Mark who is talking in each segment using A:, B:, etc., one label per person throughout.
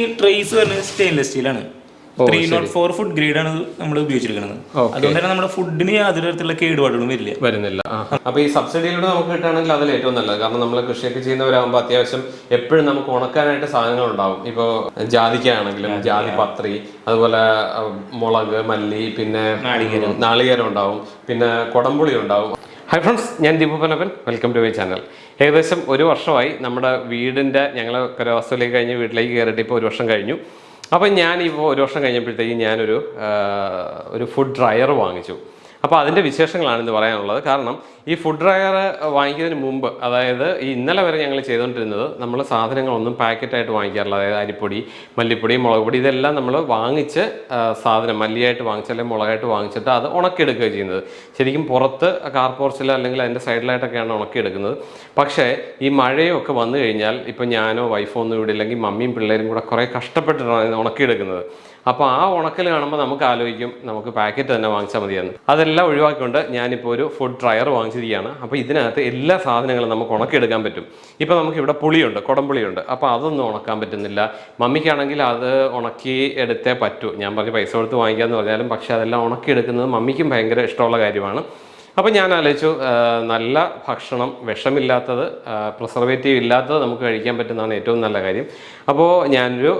A: ഈ ട്രേസ് വരുന്നത് stainless സ്റ്റീലാണ് three. Nought four food grade ആണ് നമ്മൾ ഉപയോഗിച്ചിരിക്കുന്നത്. അതുകൊണ്ട് തന്നെ നമ്മുടെ ഫുഡിന് യാതൊരു തരത്തിലുള്ള കേടുപാടുകളും വരില്ല.
B: വരുന്നില്ല. അപ്പൊ ഈ സബ്സിഡിയിലൂടെ നമുക്ക് കിട്ടുകയാണെങ്കിൽ അതിൽ ഏറ്റവും നല്ലത്. കാരണം നമ്മൾ കൃഷിയൊക്കെ ചെയ്യുന്നവരാകുമ്പോൾ അത്യാവശ്യം എപ്പോഴും നമുക്ക് ഉണക്കാനായിട്ട് സാധനങ്ങൾ ഉണ്ടാവും. ഇപ്പോൾ ജാതിക്കാണെങ്കിലും ജാതി പത്രി അതുപോലെ മുളക് മല്ലി പിന്നെ
A: നാളികേരം.
B: നാളികേരം ഉണ്ടാവും. പിന്നെ കൊടംപുളി ഉണ്ടാവും. ഹായ് ഫ്രണ്ട്സ് ഞാൻ Deepu Panappan welcome to my channel ഏകദേശം ഒരു വർഷമായി നമ്മുടെ വീടിന്റെ ഞങ്ങൾ കരവാസത്തിലേക്ക് കഴിഞ്ഞ് വീട്ടിലേക്ക് കയറിയിട്ട് ഇപ്പോൾ ഒരു വർഷം കഴിഞ്ഞു. അപ്പം ഞാൻ ഇപ്പോൾ ഒരു വർഷം കഴിഞ്ഞപ്പോഴത്തേക്കും ഞാനൊരു ഒരു ഫുഡ് ഡ്രയർ വാങ്ങിച്ചു. അപ്പോൾ അതിന്റെ വിശേഷങ്ങളാണ് ഇന്ന് പറയാനുള്ളത്. കാരണം ഈ ഫുഡ് ഡ്രയർ വാങ്ങിക്കുന്നതിന് മുമ്പ് അതായത് ഈ ഇന്നലെ വരെ ഞങ്ങൾ ചെയ്തുകൊണ്ടിരുന്നത് നമ്മൾ സാധനങ്ങളൊന്നും പാക്കറ്റായിട്ട് വാങ്ങിക്കാറില്ല. അതായത് അരിപ്പൊടി മല്ലിപ്പൊടി മുളക് പൊടി ഇതെല്ലാം നമ്മൾ വാങ്ങിച്ച് സാധനം മല്ലിയായിട്ട് വാങ്ങിച്ച് അല്ലെങ്കിൽ മുളകായിട്ട് വാങ്ങിച്ചിട്ട് അത് ഉണക്കിയെടുക്കുക ചെയ്യുന്നത്. ശരിക്കും പുറത്ത് കാർ പോർച്ചിൽ അല്ലെങ്കിൽ അതിന്റെ സൈഡിലായിട്ടൊക്കെയാണ് ഉണക്കിയെടുക്കുന്നത്. പക്ഷേ ഈ മഴയൊക്കെ വന്നു കഴിഞ്ഞാൽ ഇപ്പം ഞാനോ വൈഫോ ഒന്നും ഇവിടെ ഇല്ലെങ്കിൽ മമ്മിയും പിള്ളേരും കൂടെ കുറേ കഷ്ടപ്പെട്ടിട്ടാണ് ഉണക്കിയെടുക്കുന്നത്. അപ്പോൾ ആ ഉണക്കൽ കാണുമ്പോൾ നമുക്ക് ആലോചിക്കും നമുക്ക് പാക്കറ്റ് തന്നെ വാങ്ങിച്ചാൽ മതിയെന്ന്. അതെല്ലാം ഒഴിവാക്കിക്കൊണ്ട് ഞാനിപ്പോൾ ഒരു ഫുഡ് ഡ്രയർ വാങ്ങിച്ചിരിക്കുകയാണ്. അപ്പോൾ ഇതിനകത്ത് എല്ലാ സാധനങ്ങളും നമുക്ക് ഉണക്കിയെടുക്കാൻ പറ്റും. ഇപ്പോൾ നമുക്ക് ഇവിടെ പുളിയുണ്ട് കുടംപുളിയുണ്ട് അപ്പോൾ അതൊന്നും ഉണക്കാൻ പറ്റുന്നില്ല. മമ്മിക്കാണെങ്കിൽ അത് ഉണക്കി എടുത്തേ പറ്റൂ. ഞാൻ പറഞ്ഞ് പൈസ കൊടുത്ത് വാങ്ങിക്കാമെന്ന് പറഞ്ഞാലും പക്ഷേ അതെല്ലാം ഉണക്കിയെടുക്കുന്നത് മമ്മിക്കും ഭയങ്കര ഇഷ്ടമുള്ള കാര്യമാണ്. അപ്പോൾ ഞാൻ ആലോചിച്ചു നല്ല ഭക്ഷണം വിഷമില്ലാത്തത് പ്രിസർവേറ്റീവ് ഇല്ലാത്തത് നമുക്ക് കഴിക്കാൻ പറ്റുന്നതാണ് ഏറ്റവും നല്ല കാര്യം. അപ്പോൾ ഞാനൊരു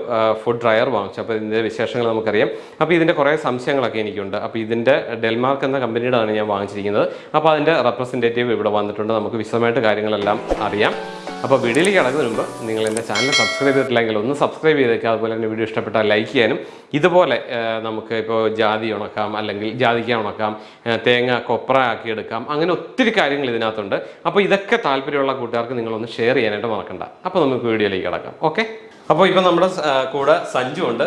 B: ഫുഡ് ഡ്രയർ വാങ്ങിച്ചു. അപ്പോൾ ഇതിന്റെ വിശേഷങ്ങൾ നമുക്കറിയാം. അപ്പോൾ ഇതിന്റെ കുറേ സംശയങ്ങളൊക്കെ എനിക്കുണ്ട്. അപ്പോൾ ഇതിന്റെ ഡെൽമാർക്ക് എന്ന കമ്പനിയുടെയാണ് ഞാൻ വാങ്ങിച്ചിരിക്കുന്നത്. അപ്പോൾ അതിന്റെ റെപ്രസെന്റേറ്റീവ് ഇവിടെ വന്നിട്ടുണ്ട്. നമുക്ക് വിശദമായിട്ട് കാര്യങ്ങളെല്ലാം അറിയാം. അപ്പോൾ വീഡിയോയിലേക്ക് കടക്കുന്നതിന് മുമ്പ് നിങ്ങൾ എന്റെ ചാനൽ സബ്സ്ക്രൈബ് ചെയ്തിട്ടില്ലെങ്കിൽ ഒന്ന് സബ്സ്ക്രൈബ് ചെയ്തേക്കുക അതുപോലെ തന്നെ വീഡിയോ ഇഷ്ടപ്പെട്ടാൽ ലൈക്ക് ചെയ്യാനും. ഇതുപോലെ നമുക്ക് ഇപ്പോൾ ജാതി ഉണക്കാം അല്ലെങ്കിൽ ജാതിക്ക ഉണക്കാം തേങ്ങ കൊപ്ര ആക്കി എടുക്കാം. അങ്ങനെ ഒത്തിരി കാര്യങ്ങൾ ഇതിനകത്തുണ്ട്. അപ്പോൾ ഇതൊക്കെ താല്പര്യമുള്ള കൂട്ടുകാർക്ക് നിങ്ങളൊന്ന് ഷെയർ ചെയ്യാനായിട്ട് മറക്കണ്ട. അപ്പോൾ നമുക്ക് വീഡിയോയിലേക്ക് കിടക്കാം. ഓക്കെ അപ്പോൾ ഇപ്പോൾ നമ്മുടെ കൂടെ സഞ്ജു ഉണ്ട്.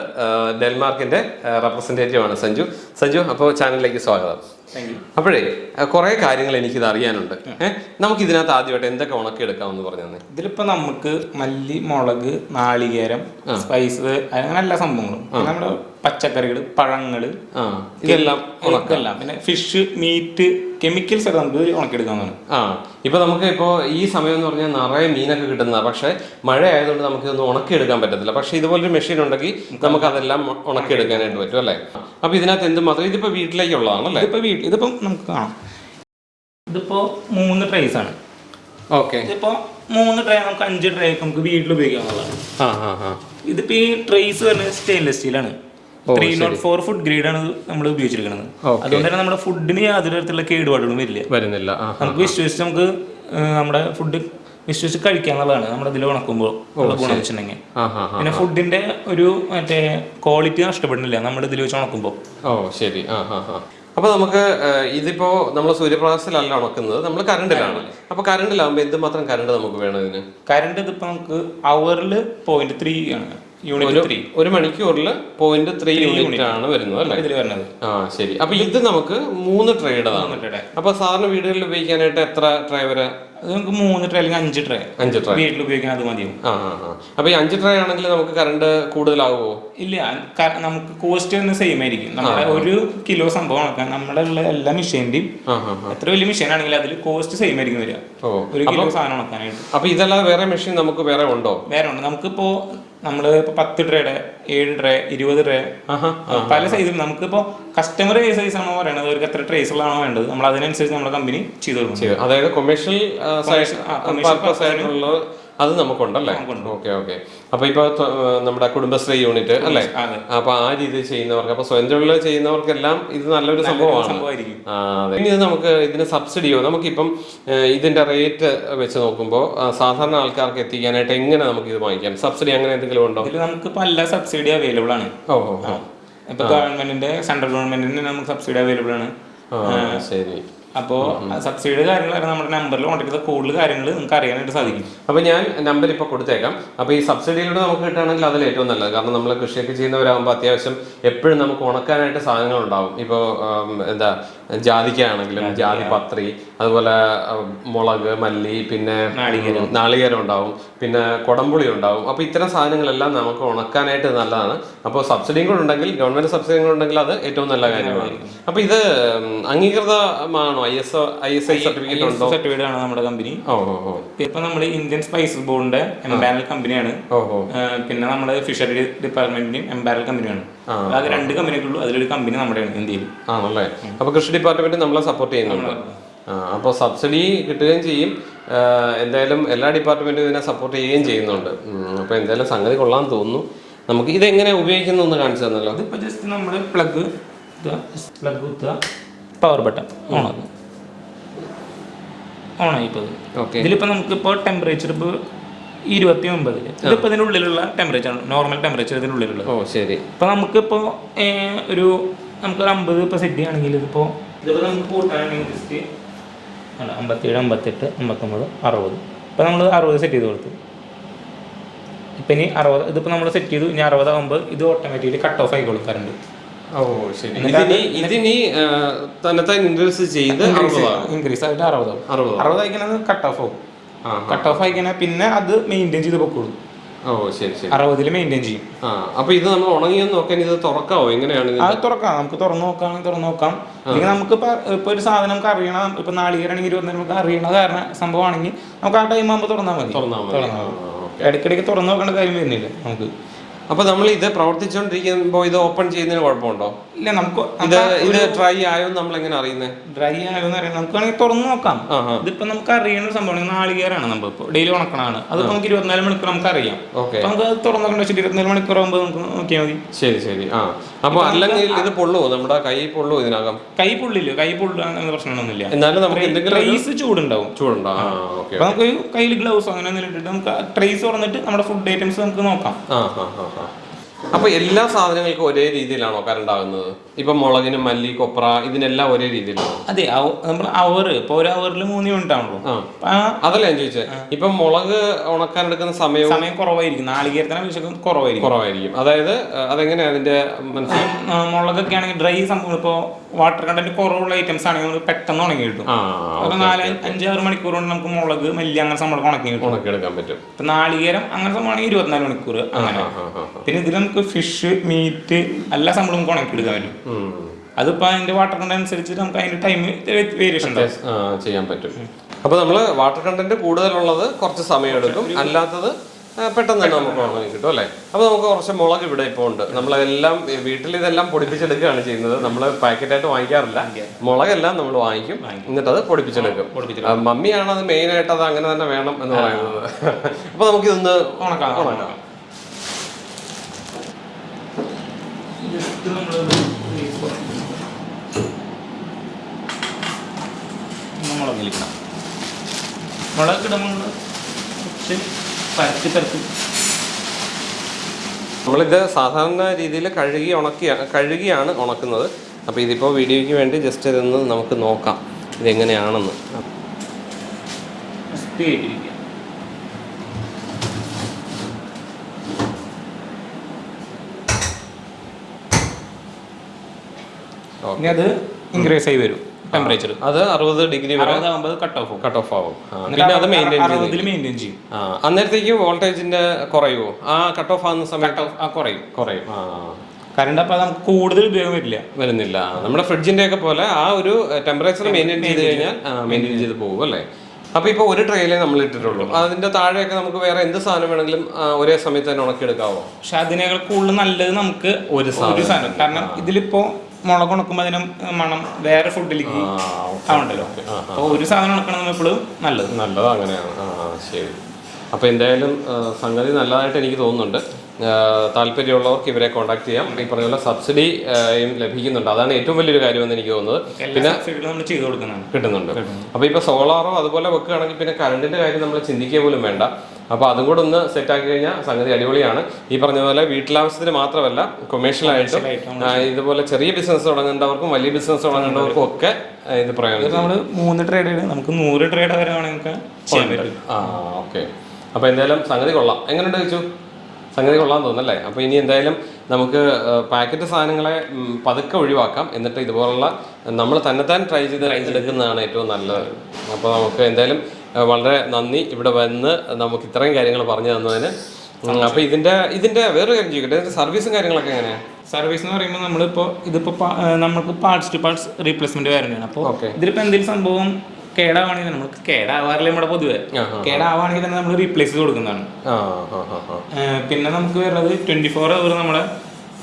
B: ഡെൻമാർക്കിന്റെ റെപ്രസെന്റേറ്റീവ് ആണ് സഞ്ജു. സഞ്ജു അപ്പോൾ ചാനലിലേക്ക് സ്വാഗതം. അപ്പോഴേ കുറെ കാര്യങ്ങൾ കാര്യങ്ങൾ എനിക്കിത് അറിയാനുണ്ട്. ഏഹ് നമുക്ക് ഇതിനകത്ത് ആദ്യമായിട്ട് എന്തൊക്കെ ഉണക്കി എടുക്കാമെന്ന് പറഞ്ഞു തന്നെ
A: ഇതിലിപ്പോ നമുക്ക് മല്ലി മുളക് നാളികേരം സ്പൈസ് അങ്ങനെ എല്ലാ സംഭവങ്ങളും. നമ്മുടെ പച്ചക്കറികൾ പഴങ്ങൾ
B: ആ ഇതെല്ലാം
A: ഇതെല്ലാം. പിന്നെ ഫിഷ് മീറ്റ് കെമിക്കൽസ് ഒക്കെ നമുക്ക് ഉണക്കിയെടുക്കാവുന്നതാണ്
B: ആ ഇപ്പൊ നമുക്ക് ഇപ്പോ ഈ സമയം എന്ന് പറഞ്ഞാൽ നിറയെ മീനൊക്കെ കിട്ടുന്നതാണ് പക്ഷെ മഴ ആയതുകൊണ്ട് നമുക്ക് ഇതൊന്നും ഉണക്കിയെടുക്കാൻ പറ്റത്തില്ല. പക്ഷെ ഇതുപോലൊരു മെഷീൻ ഉണ്ടെങ്കിൽ നമുക്ക് അതെല്ലാം ഉണക്കിയെടുക്കാനായിട്ട് പറ്റും അല്ലേ? അപ്പൊ ഇതിനകത്ത് എന്ത് മാത്രം? ഇതിപ്പോ വീട്ടിലേക്കുള്ളതാണല്ലേ
A: ഇപ്പൊ വീട്ടിൽ ഇതിപ്പോ നമുക്ക് കാണാം. ഇതിപ്പോ മൂന്ന് ട്രേസ് ആണ്.
B: ഓക്കെ.
A: ഇതിപ്പോ മൂന്ന് ട്രേ നമുക്ക് അഞ്ച് ട്രേ നമുക്ക് വീട്ടിൽ ഉപയോഗിക്കാവുന്നതാണ്. ഇതിപ്പോ ഈ ട്രേസ് വരുന്നത് stainless സ്റ്റീലാണ് three nought four food grade ആണ് നമ്മൾ ഉപയോഗിച്ചിരിക്കുന്നത്. അതുകൊണ്ട് തന്നെ നമ്മുടെ ഫുഡിന് യാതൊരു തരത്തിലുള്ള കേടുപാടുകളും വരില്ല.
B: വരുന്നില്ല. ആ
A: നമുക്ക് വിശ്വസിച്ച് നമുക്ക് നമ്മുടെ ഫുഡ് വിശ്വസിച്ച് കഴിക്കാന്നുള്ളതാണ്. നമ്മുടെ ഇതിൽ ഉണക്കുമ്പോൾ ഗുണം വെച്ചിട്ടുണ്ടെങ്കിൽ. പിന്നെ ഫുഡിന്റെ ഒരു മറ്റേ ക്വാളിറ്റി നഷ്ടപ്പെടുന്നില്ല. നമ്മുടെ ഇതിൽ വെച്ച് ഉണക്കുമ്പോൾ.
B: ഓ ശരി. ആ ആ ആ. അപ്പൊ നമുക്ക് ഇതിപ്പോ നമ്മൾ സൂര്യപ്രകാശത്തിലല്ല ഉണക്കുന്നത്. നമ്മൾ കറണ്ടിലാണ് അപ്പൊ കറണ്ടിലാകുമ്പോൾ എന്തുമാത്രം കറണ്ട് നമുക്ക് വേണം ഇതിന്?
A: കറണ്ട് ഇതിപ്പോ നമുക്ക് അവറിൽ പോയിന്റ് ത്രീ ആണ്.
B: ഒരു മണിക്കൂറിൽ പോയിന്റ് ത്രീ യൂണിറ്റ് ആണ് വരുന്നത് അല്ലേ?
A: ഇതിൽ വരുന്നത്.
B: ആ ശരി. അപ്പൊ ഇത് നമുക്ക് മൂന്ന്
A: ട്രേഡാണ്
B: അപ്പൊ സാധാരണ വീടുകളിൽ ഉപയോഗിക്കാനായിട്ട് എത്ര ട്രേ വരെ
A: അത് നമുക്ക് മൂന്ന് ട്രേ അല്ലെങ്കിൽ അഞ്ച് ട്രേ
B: അഞ്ച് ട്രേ
A: വീട്ടിൽ ഉപയോഗിക്കാൻ അത് മതിയാവും.
B: ആ ആ ആ. അപ്പൊ ഈ അഞ്ച് ട്രേ ആണെങ്കിൽ നമുക്ക് കറണ്ട് കൂടുതലാകുമോ
A: ഇല്ല നമുക്ക് കോസ്റ്റ് തന്നെ സെയിം ആയിരിക്കും. നമ്മുടെ ഒരു കിലോ സംഭവം നടക്കാൻ നമ്മുടെ ഉള്ള എല്ലാ
B: മെഷീന്റെയും
A: എത്ര വലിയ മെഷീൻ ആണെങ്കിൽ അതിൽ കോസ്റ്റ് സെയിം ആയിരിക്കും വരിക. ഒരു കിലോ സാധനം ഉണക്കാനായിട്ട്
B: അപ്പൊ ഇതെല്ലാം വേറെ മെഷീൻ നമുക്ക് വേറെ ഉണ്ടോ?
A: വേറെ ഉണ്ട്. നമ്മൾ ഇപ്പൊ പത്ത് ട്രേയുടെ ഏഴ് ട്രേ ഇരുപത് ട്രേ പല സൈസും നമുക്കിപ്പോ കസ്റ്റമർ ഏത് സൈസ് ആണോ പറയണത് അവർക്ക് എത്ര ട്രേസുകളാണോ വേണ്ടത്. നമ്മൾ അതിനനുസരിച്ച് നമ്മുടെ കമ്പനി ചെയ്തു കൊടുക്കും.
B: അതായത് കൊമേഴ്ഷ്യൽ പർപ്പസ് ആയിട്ടുള്ള അത് നമുക്കുണ്ടല്ലേ? ഓക്കെ ഓക്കെ അപ്പൊ ഇപ്പൊ നമ്മുടെ കുടുംബശ്രീ യൂണിറ്റ് അല്ലേ. അപ്പൊ ആ രീതിയിൽ ചെയ്യുന്നവർക്ക് അപ്പൊ സ്വയം തൊഴിൽ ചെയ്യുന്നവർക്കെല്ലാം ഇത് നല്ലൊരു സംഭവമാണ്. ഇനി ഇത് നമുക്ക് ഇതിന് സബ്സിഡിയോ നമുക്കിപ്പം ഇതിന്റെ റേറ്റ് വെച്ച് നോക്കുമ്പോൾ സാധാരണ ആൾക്കാർക്ക് എത്തിക്കാനായിട്ട് എങ്ങനെ നമുക്ക് ഇത് വാങ്ങിക്കാം? സബ്സിഡി അങ്ങനെ എന്തെങ്കിലും ഉണ്ടോ?
A: നമുക്ക് സബ്സിഡി അവൈലബിൾ ആണ്.
B: ഓ ഓ.
A: ഇപ്പൊ ഗവൺമെന്റിന്റെ സെൻട്രൽ ഗവൺമെന്റിന്റെ നമുക്ക് സബ്സിഡി അവൈലബിൾ ആണ്.
B: ശരി.
A: അപ്പോ സബ്സിഡിയുടെ കാര്യങ്ങൾ നമ്മുടെ നമ്പറിൽ കോൺടാക്ട് ചെയ്ത കൂടുതൽ കാര്യങ്ങൾ നിങ്ങൾക്ക് അറിയാനായിട്ട് സാധിക്കും.
B: അപ്പൊ ഞാൻ നമ്പർ ഇപ്പൊ കൊടുത്തേക്കാം. അപ്പൊ ഈ സബ്സിഡിയിലൂടെ നമുക്ക് കിട്ടുകയാണെങ്കിൽ അതിൽ ഏറ്റവും നല്ലത്. കാരണം നമ്മൾ കൃഷിയൊക്കെ ചെയ്യുന്നവരാകുമ്പോൾ അത്യാവശ്യം എപ്പോഴും നമുക്ക് ഉണക്കാനായിട്ട് സാധനങ്ങൾ ഉണ്ടാവും ഇപ്പോൾ എന്താ ജാതിക്കാണെങ്കിലും ജാതി പത്രി അതുപോലെ മുളക് മല്ലി പിന്നെ
A: നാളികേരം.
B: ഉണ്ടാവും. പിന്നെ കൊടംപുളി ഉണ്ടാവും. അപ്പോൾ ഇത്തരം സാധനങ്ങളെല്ലാം നമുക്ക് ഉണക്കാനായിട്ട് നല്ലതാണ്. അപ്പോൾ സബ്സിഡിയും കൂടെ ഉണ്ടെങ്കിൽ ഗവൺമെന്റ് സബ്സിഡിയും കൂടെ ഉണ്ടെങ്കിൽ അത് ഏറ്റവും നല്ല കാര്യമാണ്. അപ്പോൾ ഇത് അംഗീകൃതമാണോ ആണോ? I S I S I certificate ഉണ്ടോ?
A: സർട്ടിഫിക്കറ്റ് ആണ് നമ്മുടെ കമ്പനി ഇപ്പൊ നമ്മൾ ഇന്ത്യൻ സ്പൈസ് ബോർഡിന്റെ എംബാരൽ കമ്പനിയാണ് പിന്നെ നമ്മുടെ ഫിഷറി ഡിപ്പാർട്ട്മെന്റിന്റെയും എംബാരൽ കമ്പനിയാണ് അത് രണ്ട് കമ്പനികളുള്ളൂ അതിലൊരു കമ്പനി നമ്മുടെയാണ് ഇന്ത്യയിൽ
B: ആണല്ലേ? അപ്പൊ കൃഷി ഡിപ്പാർട്ട്മെന്റ് നമ്മളെ സപ്പോർട്ട് ചെയ്യുന്നുണ്ട്. അപ്പോൾ സബ്സിഡി കിട്ടുകയും ചെയ്യും. എന്തായാലും എല്ലാ ഡിപ്പാർട്ട്മെന്റും ഇതിനെ സപ്പോർട്ട് ചെയ്യുകയും ചെയ്യുന്നുണ്ട്. അപ്പോൾ എന്തായാലും സംഗതി കൊള്ളാൻ തോന്നുന്നു. നമുക്ക് ഇതെങ്ങനെ ഉപയോഗിക്കുന്നു കാണിച്ചു തന്നല്ലോ
A: ഇതിപ്പോ ജസ്റ്റ് നമ്മൾ പ്ലഗ് പ്ലഗ് കുത്തുക. പവർ ബട്ടൺ ഓണാക്കും ഓണായി പോകും
B: ഓക്കെ
A: ഇതിലിപ്പോ നമുക്കിപ്പോ ടെമ്പറേച്ചർ ഇപ്പോൾ ഇരുപത്തി ഒമ്പതിൽ ഇതിപ്പോ ഇതിനുള്ളിലുള്ള ടെമ്പറേച്ചർ ആണ്. നോർമൽ ടെമ്പറേച്ചർ ഇതിനുള്ളിലുള്ളത്.
B: ഓ ശരി.
A: ഇപ്പൊ നമുക്ക് ഇപ്പോ ഒരു നമുക്കൊരു അമ്പത് ഇപ്പൊ സെറ്റ് ചെയ്യുകയാണെങ്കിൽ ഇതിപ്പോ ഇതിപ്പോ നമുക്ക് കൂട്ടാണെങ്കിൽ ജസ്റ്റ് അല്ല അമ്പത്തിയേഴ് അമ്പത്തെട്ട് അമ്പത്തൊമ്പത് അറുപത്. ഇപ്പൊ നമ്മൾ അറുപത് സെറ്റ് ചെയ്ത് കൊടുത്തു. ഇപ്പൊ ഇനി അറുപത് ഇതിപ്പോ നമ്മൾ സെറ്റ് ചെയ്തു. ഇനി അറുപതാകുമ്പോൾ ഇത് ഓട്ടോമാറ്റിക്കലി കട്ട് ഓഫ് ആയിക്കോളും കറണ്ട്
B: ഓ ശരി. ഇതിനി ഇതിനി തന്നെത്താൻ ഇൻക്രീസ് ചെയ്ത് അറുപതാണ്
A: ഇൻക്രീസ് ആയിട്ട് അറുപതാവും
B: അറുപത്
A: അറുപത് കട്ട് ഓഫ് ആവും. കട്ട് ഓഫ് പിന്നെ അത് മെയിന്റെയിൻ ചെയ്ത് പൊക്കോളൂ.
B: ഓ ശരി ശരി.
A: അറുപതിൽ മെയിന്റെയിൻ ചെയ്യും.
B: ആ അപ്പൊ ഇത് നമ്മൾ ഉണങ്ങിയെന്ന് നോക്കാൻ ഇത് തുറക്കാവോ? എങ്ങനെയാണ്
A: അത് തുറക്കാം. നമുക്ക് തുറന്നു നോക്കാം തുറന്നു നോക്കാം. അല്ലെങ്കിൽ നമുക്ക് ഇപ്പൊ ഒരു സാധനം നമുക്ക് അറിയണം. ഇപ്പൊ നാളികേരാണെങ്കിൽ ഇരുപത്തി നമുക്ക് അറിയണ കാരണം സംഭവമാണെങ്കിൽ നമുക്ക് ആ ടൈം ആകുമ്പോൾ തുറന്നാൽ മതി.
B: തുറന്നാൽ മതി.
A: ഇടയ്ക്കിടയ്ക്ക് തുറന്നു നോക്കേണ്ട കാര്യം വരുന്നില്ല നമുക്ക്.
B: അപ്പൊ നമ്മൾ ഇത് പ്രവർത്തിച്ചുകൊണ്ടിരിക്കുമ്പോൾ ഇത് ഓപ്പൺ ചെയ്യുന്നതിന് കുഴപ്പമുണ്ടോ?
A: ഇല്ല നമുക്ക്
B: ഇത് ഇത് ഡ്രൈ ആയോ നമ്മൾ എങ്ങനെ അറിയുന്നത്
A: ഡ്രൈ ആയോന്ന് അറിയാം നമുക്ക് വേണമെങ്കിൽ തുറന്നു നോക്കാം. ഇതിപ്പോ നമുക്ക് അറിയുന്ന സംഭവം നാളികേരാണ് നമ്മൾ നമ്മളിപ്പോ ഡെയിലി ഉണക്കണാണ് അത് നമുക്ക് ഇരുപത്തിനാല് മണിക്കൂർ നമുക്ക് അറിയാം നമുക്ക് തുറന്നു വെച്ചിട്ട് ഇരുപത്തിനാല് മണിക്കൂർ ആകുമ്പോൾ നമുക്ക് നോക്കിയാൽ മതി.
B: ശരി ശരി. ആ. അപ്പൊ അല്ലെങ്കിൽ ഇത് പൊള്ളുവോ? നമ്മുടെ കൈ പൊള്ളുവോ ഇതിനകം?
A: കൈ പൊള്ളില്ല. കൈ എന്ന പ്രശ്നമൊന്നുമില്ല.
B: എന്നാലും നമുക്ക് എന്തെങ്കിലും ചൂടുണ്ടാവും
A: ട്രേസ് ചൂടുണ്ടാവും.
B: ചൂടുണ്ടോ ആ. ഓക്കെ
A: അപ്പൊ നമുക്ക് കയ്യിൽ ഗ്ലൗസ് അങ്ങനെ ഇട്ടിട്ട് നമുക്ക് ട്രേസ് തുറന്നിട്ട് നമ്മുടെ ഫുഡ് ഐറ്റംസ് നമുക്ക് നോക്കാം.
B: ആ ആ ആ ആ. അപ്പൊ എല്ലാ സാധനങ്ങൾക്കും ഒരേ രീതിയിലാണോ കറണ്ട് ആകുന്നത്? ഇപ്പൊ മുളകിന് മല്ലി കൊപ്ര ഇതിനെല്ലാം ഒരേ രീതിയിലാണോ?
A: അതെ നമ്മൾ അവർ ഇപ്പൊ ഒരു അവറിൽ മൂന്ന് യൂണിറ്റ് ആണല്ലോ.
B: അതല്ല ഞാൻ ചോദിച്ചത് ഇപ്പൊ മുളക് ഉണക്കാൻ എടുക്കുന്ന സമയം
A: സമയം കുറവായിരിക്കും. നാളികേരത്തിന് അപേക്ഷിച്ച് കുറവായിരിക്കും.
B: കുറവായിരിക്കും. അതായത് അതെങ്ങനെയാ അതിന്റെ
A: മുളകൊക്കെ ആണെങ്കിൽ ഡ്രൈ സംഭവം ഇപ്പൊ വാട്ടർ കണ്ടന്റ് കുറവുള്ള ഐറ്റംസ് ആണെങ്കിൽ നമുക്ക് പെട്ടെന്ന് ഉണങ്ങി കിട്ടും. നാല് അഞ്ചാറ് മണിക്കൂർ കൊണ്ട് നമുക്ക് മുളക് മല്ലി അങ്ങനെ സംഭവം ഉണക്കി കിട്ടും.
B: ഉണക്കിയെടുക്കാൻ പറ്റും.
A: ഇപ്പൊ നാളികേരം അങ്ങനെ സംഭവമാണെങ്കിൽ ഇരുപത്തിനാല് മണിക്കൂർ അങ്ങനെ. പിന്നെ ഇതിൽ നമുക്ക് ഫിഷ് മീറ്റ് എല്ലാ സംഭവം നമുക്ക് ഉണക്കി എടുക്കാൻ പറ്റും. അതിപ്പോ അതിന്റെ വാട്ടർ കണ്ടന്റ് അനുസരിച്ച് നമുക്ക് അതിന്റെ ടൈം വേരിയേഷൻ
B: ചെയ്യാൻ പറ്റും. അപ്പൊ നമ്മൾ വാട്ടർ കണ്ടന്റ് കൂടുതലുള്ളത് കുറച്ച് സമയം എടുക്കും. അല്ലാത്തത് പെട്ടെന്ന് തന്നെ നമുക്ക് ഉണങ്ങി കിട്ടും അല്ലേ? അപ്പോൾ നമുക്ക് കുറച്ച് മുളക് ഇവിടെ ഇപ്പോൾ ഉണ്ട്. നമ്മളെല്ലാം വീട്ടിൽ ഇതെല്ലാം പൊടിപ്പിച്ചെടുക്കുകയാണ് ചെയ്യുന്നത്. നമ്മൾ പാക്കറ്റായിട്ട് വാങ്ങിക്കാറില്ല. മുളകെല്ലാം നമ്മൾ വാങ്ങിക്കും. എന്നിട്ട് അത് പൊടിപ്പിച്ചെടുക്കും. മമ്മിയാണ് അത് മെയിൻ ആയിട്ട് അത് അങ്ങനെ തന്നെ വേണം എന്ന് പറയുന്നത്. അപ്പൊ നമുക്കിതൊന്ന്
A: ഉണക്കാം
B: ഉണക്കാം.
A: ജസ്റ്റ് നമ്മൾ പരത്തി പരത്തി
B: നമ്മളിത് സാധാരണ രീതിയിൽ കഴുകി ഉണക്കിയ കഴുകിയാണ് ഉണക്കുന്നത്. അപ്പോൾ ഇതിപ്പോൾ വീഡിയോയ്ക്ക് വേണ്ടി ജസ്റ്റ് ഇതൊന്ന് നമുക്ക് നോക്കാം. ഇതെങ്ങനെയാണെന്ന്.
A: ഇനി അത് ഇൻക്രീസ് ആയി വരും. ടെമ്പറേച്ചർ
B: അത് അറുപത് ഡിഗ്രി വരെ
A: കട്ട് ഓഫ്
B: കട്ട് ഓഫ് ആവും. പിന്നെ അത്
A: മെയിന്റെയിൻ ചെയ്യും.
B: ആ അന്നേരത്തേക്ക് വോൾട്ടേജിന്റെ കുറയുമോ ആ കട്ട് ഓഫ് ആകുന്ന സമയത്ത്?
A: കുറയും.
B: കുറയും ആ.
A: കറണ്ട് അപ്പം നമുക്ക് കൂടുതൽ ഉപയോഗം വരില്ല.
B: വരുന്നില്ല. നമ്മുടെ ഫ്രിഡ്ജിന്റെ ഒക്കെ പോലെ ആ ഒരു ടെമ്പറേച്ചർ മെയിന്റെയിൻ ചെയ്ത് കഴിഞ്ഞാൽ മെയിന്റെയിൻ ചെയ്ത് പോകും അല്ലേ? അപ്പൊ ഇപ്പൊ ഒരു ട്രെയിലേ നമ്മൾ ഇട്ടിട്ടുള്ളൂ. അതിന്റെ താഴെയൊക്കെ നമുക്ക് വേറെ എന്ത് സാധനം വേണമെങ്കിലും ഒരേ സമയത്ത് തന്നെ ഉണക്കിയെടുക്കാവോ?
A: പക്ഷെ അതിനേക്കാൾ കൂടുതൽ നല്ലത് നമുക്ക്
B: ഒരു
A: സാധനം. കാരണം ഇതിലിപ്പോ മുളക് ഉണക്കുമ്പോൾ അതിന് മണം വേറെ ഫുഡിലേക്ക് ആവണ്ടല്ലോ അപ്പോൾ ഒരു സാധനം ഉണക്കണം എപ്പോഴും നല്ലത്.
B: നല്ലത് അങ്ങനെയാണ്. ശരി. അപ്പോൾ എന്തായാലും സംഗതി നല്ലതായിട്ട് എനിക്ക് തോന്നുന്നുണ്ട്. താല്പര്യമുള്ളവർക്ക് ഇവരെ കോൺടാക്ട് ചെയ്യാം. ഈ പറഞ്ഞ പോലെ സബ്സിഡിയും ലഭിക്കുന്നുണ്ട്. അതാണ് ഏറ്റവും വലിയൊരു കാര്യമെന്ന് എനിക്ക് തോന്നുന്നത്.
A: പിന്നെ
B: കിട്ടുന്നുണ്ട്. അപ്പോൾ ഇപ്പോൾ സോളാറോ അതുപോലെ വെക്കുകയാണെങ്കിൽ പിന്നെ കറണ്ടിന്റെ കാര്യം നമ്മൾ ചിന്തിക്കുക പോലും വേണ്ട. അപ്പോൾ അതും കൂടെ ഒന്ന് സെറ്റ് ആക്കി കഴിഞ്ഞാൽ സംഗതി അടിപൊളിയാണ്. ഈ പറഞ്ഞ പോലെ വീട്ടിലാവശ്യത്തിന് മാത്രമല്ല കൊമേഴ്ഷ്യലായിട്ടും ഇതുപോലെ ചെറിയ ബിസിനസ് തുടങ്ങേണ്ടവർക്കും വലിയ ബിസിനസ് തുടങ്ങേണ്ടവർക്കും ഒക്കെ ഇത് പ്രയോജനം
A: നമ്മൾ മൂന്ന് ട്രേഡ് നമുക്ക് നൂറ് ട്രേഡ് വരെ വേണമെങ്കിൽ
B: ആ ഓക്കെ. അപ്പോൾ എന്തായാലും സംഗതി കൊള്ളാം. എങ്ങനെയുണ്ട് ചോദിച്ചു? സംഗതി കൊള്ളാൻ തോന്നല്ലേ അപ്പോൾ ഇനി എന്തായാലും നമുക്ക് പാക്കറ്റ് സാധനങ്ങളെ പതുക്കെ ഒഴിവാക്കാം. എന്നിട്ട് ഇതുപോലുള്ള നമ്മൾ തന്നെത്താൻ ട്രൈ ചെയ്ത് എടുക്കുന്നതാണ് ഏറ്റവും നല്ലത്. അപ്പോൾ നമുക്ക് എന്തായാലും വളരെ നന്ദി. ഇവിടെ വന്ന് നമുക്ക് ഇത്രയും കാര്യങ്ങൾ പറഞ്ഞു തന്നതിന്. അപ്പോൾ ഇതിന്റെ ഇതിന്റെ വേറൊരു കാര്യം ചോദിക്കട്ടെ? സർവീസും കാര്യങ്ങളൊക്കെ എങ്ങനെയാണ്
A: സർവീസ് എന്ന് പറയുമ്പോൾ നമ്മളിപ്പോൾ ഇതിപ്പോൾ നമുക്ക് പാർട്സ് ടു പാർട്സ് റീപ്ലേസ്മെന്റ് വരുന്നതാണ് അപ്പോൾ. ഇതിലിപ്പോൾ എന്തെങ്കിലും സംഭവം കേടാവാണെങ്കിൽ നമുക്ക് കേടാവാറില്ല നമ്മുടെ പൊതുവെ. കേടാവാണെങ്കിൽ തന്നെ നമ്മൾ റീപ്ലേസ് ചെയ്ത് കൊടുക്കുന്നതാണ് പിന്നെ നമുക്ക് വരുന്നത് ട്വന്റി ഫോർ അവർ നമ്മുടെ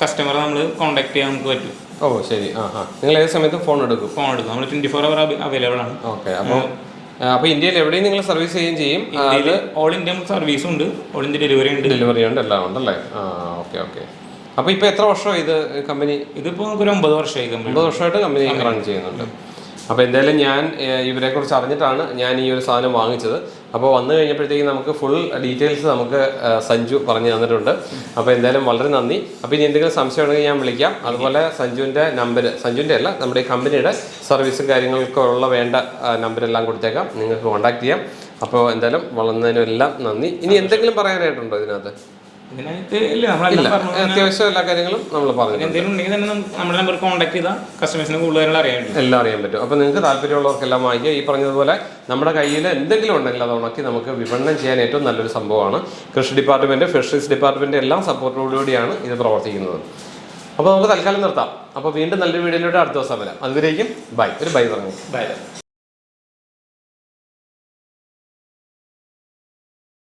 A: കസ്റ്റമറെ നമ്മൾ കോൺടാക്ട് ചെയ്യാൻ നമുക്ക് പറ്റും.
B: ഓ ശരി. ആ നിങ്ങൾ ഏത് സമയത്തും ഫോൺ എടുക്കും?
A: ഫോൺ എടുക്കും. നമ്മൾ ട്വന്റി ഫോർ അവർ അവൈലബിൾ ആണ്.
B: ഓക്കെ. അപ്പോൾ അപ്പോൾ ഇന്ത്യയിൽ എവിടെയും നിങ്ങൾ സർവീസ് ചെയ്യുകയും ചെയ്യും.
A: ഇന്ത്യയിൽ ഓൾ ഇന്ത്യ സർവീസ് ഉണ്ട്. ഓൾ ഇന്ത്യ ഡെലിവറി ഉണ്ട്.
B: ഡെലിവറി ഉണ്ട് എല്ലാം ഉണ്ടല്ലേ ആ ഓക്കെ ഓക്കെ. അപ്പോൾ ഇപ്പോൾ എത്ര വർഷമായി ഇത് കമ്പനി
A: ഇതിപ്പോൾ നമുക്കൊരു ഒമ്പത് വർഷമായി കമ്പനി
B: ഒമ്പത് വർഷമായിട്ട് കമ്പനി റൺ ചെയ്യുന്നുണ്ട്. അപ്പോൾ എന്തായാലും ഞാൻ ഇവരെക്കുറിച്ച് അറിഞ്ഞിട്ടാണ് ഞാൻ ഈ ഒരു സാധനം വാങ്ങിച്ചത്. അപ്പോൾ വന്നു കഴിഞ്ഞപ്പോഴത്തേക്കും നമുക്ക് ഫുൾ ഡീറ്റെയിൽസ് നമുക്ക് സഞ്ജു പറഞ്ഞു തന്നിട്ടുണ്ട്. അപ്പോൾ എന്തായാലും വളരെ നന്ദി. അപ്പോൾ ഇനി എന്തെങ്കിലും സംശയം ഉണ്ടെങ്കിൽ ഞാൻ വിളിക്കാം. അതുപോലെ സഞ്ജുവിന്റെ നമ്പർ സഞ്ജുവിന്റെ അല്ല നമ്മുടെ ഈ കമ്പനിയുടെ സർവീസും കാര്യങ്ങൾക്കുള്ള വേണ്ട നമ്പരെല്ലാം കൊടുത്തേക്കാം. നിങ്ങൾക്ക് കോൺടാക്ട് ചെയ്യാം. അപ്പോൾ എന്തായാലും വളർന്നതിനും എല്ലാം നന്ദി. ഇനി എന്തെങ്കിലും പറയാനായിട്ടുണ്ടോ ഇതിനകത്ത്?
A: ഇതിനകത്ത് ഇല്ല നമ്മളെല്ലാം പറഞ്ഞു
B: അത്യാവശ്യം എല്ലാ കാര്യങ്ങളും നമ്മൾ പറഞ്ഞു
A: എന്തെങ്കിലും ഉണ്ടെങ്കിൽ തന്നെ നമ്മുടെ നമ്പർ കോൺടാക്ട് ചെയ്താൽ കസ്റ്റമേഴ്സിന് കൂടുതൽ കാര്യങ്ങൾ അറിയാൻ
B: എല്ലാം അറിയാൻ പറ്റും. അപ്പോൾ നിങ്ങൾക്ക് താല്പര്യമുള്ളവർക്കെല്ലാം വാങ്ങിക്കുക. ഈ പറഞ്ഞതുപോലെ നമ്മുടെ കയ്യിൽ എന്തെങ്കിലും ഉണ്ടെങ്കിൽ അത് ഉണക്കി നമുക്ക് വിപണനം ചെയ്യാൻ ഏറ്റവും നല്ലൊരു സംഭവമാണ്. കൃഷി ഡിപ്പാർട്ട്മെന്റ് ഫിഷറീസ് ഡിപ്പാർട്ട്മെന്റ് എല്ലാം സപ്പോർട്ടോടുകൂടിയാണ് ഇത് പ്രവർത്തിക്കുന്നത്. അപ്പോൾ നമുക്ക് തൽക്കാലം നിർത്താം. അപ്പോൾ വീണ്ടും നല്ലൊരു വീഡിയോയിലൂടെ അടുത്ത ദിവസം വരാം. അതുവരേക്കും ബൈ. ഒരു ബൈ പറഞ്ഞു.
A: ബൈ.